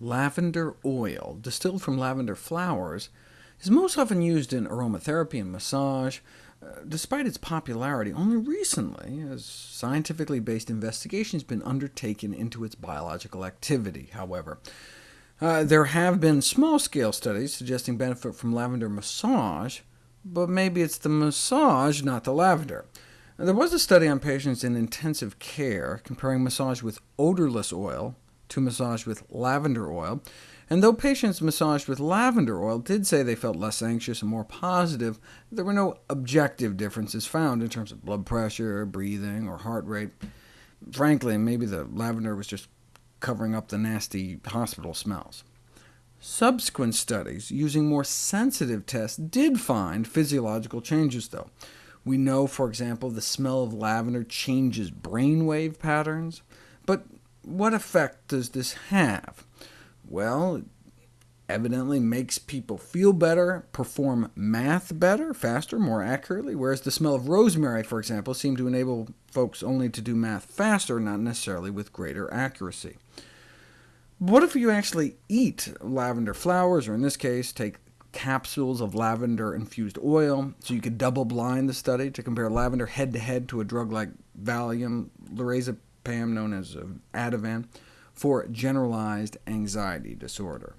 lavender oil, distilled from lavender flowers, is most often used in aromatherapy and massage. Uh, despite its popularity, only recently has scientifically based investigations been undertaken into its biological activity, however. Uh, there have been small-scale studies suggesting benefit from lavender massage, but maybe it's the massage, not the lavender. There was a study on patients in intensive care comparing massage with odorless oil to massage with lavender oil, and though patients massaged with lavender oil did say they felt less anxious and more positive, there were no objective differences found in terms of blood pressure, breathing, or heart rate. Frankly, maybe the lavender was just covering up the nasty hospital smells. Subsequent studies using more sensitive tests did find physiological changes, though. We know, for example, the smell of lavender changes brainwave patterns. But what effect does this have? Well, it evidently makes people feel better, perform math better, faster, more accurately, whereas the smell of rosemary, for example, seemed to enable folks only to do math faster, not necessarily with greater accuracy. What if you actually eat lavender flowers, or in this case, take capsules of lavender-infused oil, so you could double-blind the study to compare lavender head-to-head -to, -head to a drug like Valium, lorazepam, known as uh, Ativan, for generalized anxiety disorder.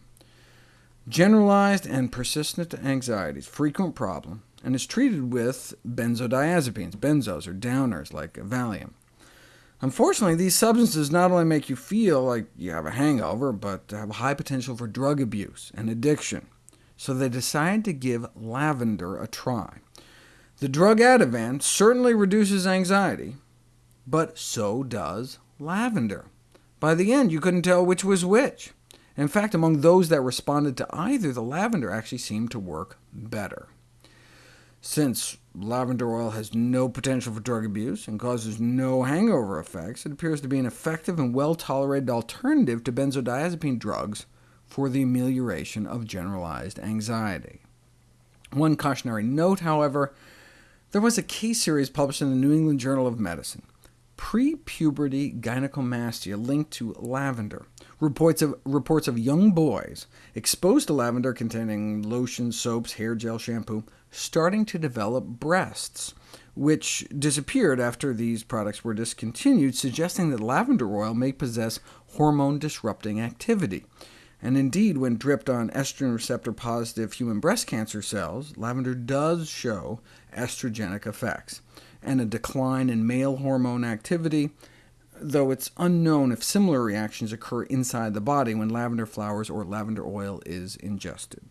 Generalized and persistent anxiety is a frequent problem, and is treated with benzodiazepines, benzos or downers like Valium. Unfortunately, these substances not only make you feel like you have a hangover, but have a high potential for drug abuse and addiction so they decided to give lavender a try. The drug Ativan certainly reduces anxiety, but so does lavender. By the end, you couldn't tell which was which. In fact, among those that responded to either, the lavender actually seemed to work better. Since lavender oil has no potential for drug abuse and causes no hangover effects, it appears to be an effective and well-tolerated alternative to benzodiazepine drugs for the amelioration of generalized anxiety. One cautionary note, however, there was a case series published in the New England Journal of Medicine, Pre-puberty gynecomastia linked to lavender. Reports of, reports of young boys exposed to lavender containing lotions, soaps, hair gel, shampoo, starting to develop breasts, which disappeared after these products were discontinued, suggesting that lavender oil may possess hormone-disrupting activity. And indeed, when dripped on estrogen receptor-positive human breast cancer cells, lavender does show estrogenic effects, and a decline in male hormone activity, though it's unknown if similar reactions occur inside the body when lavender flowers or lavender oil is ingested.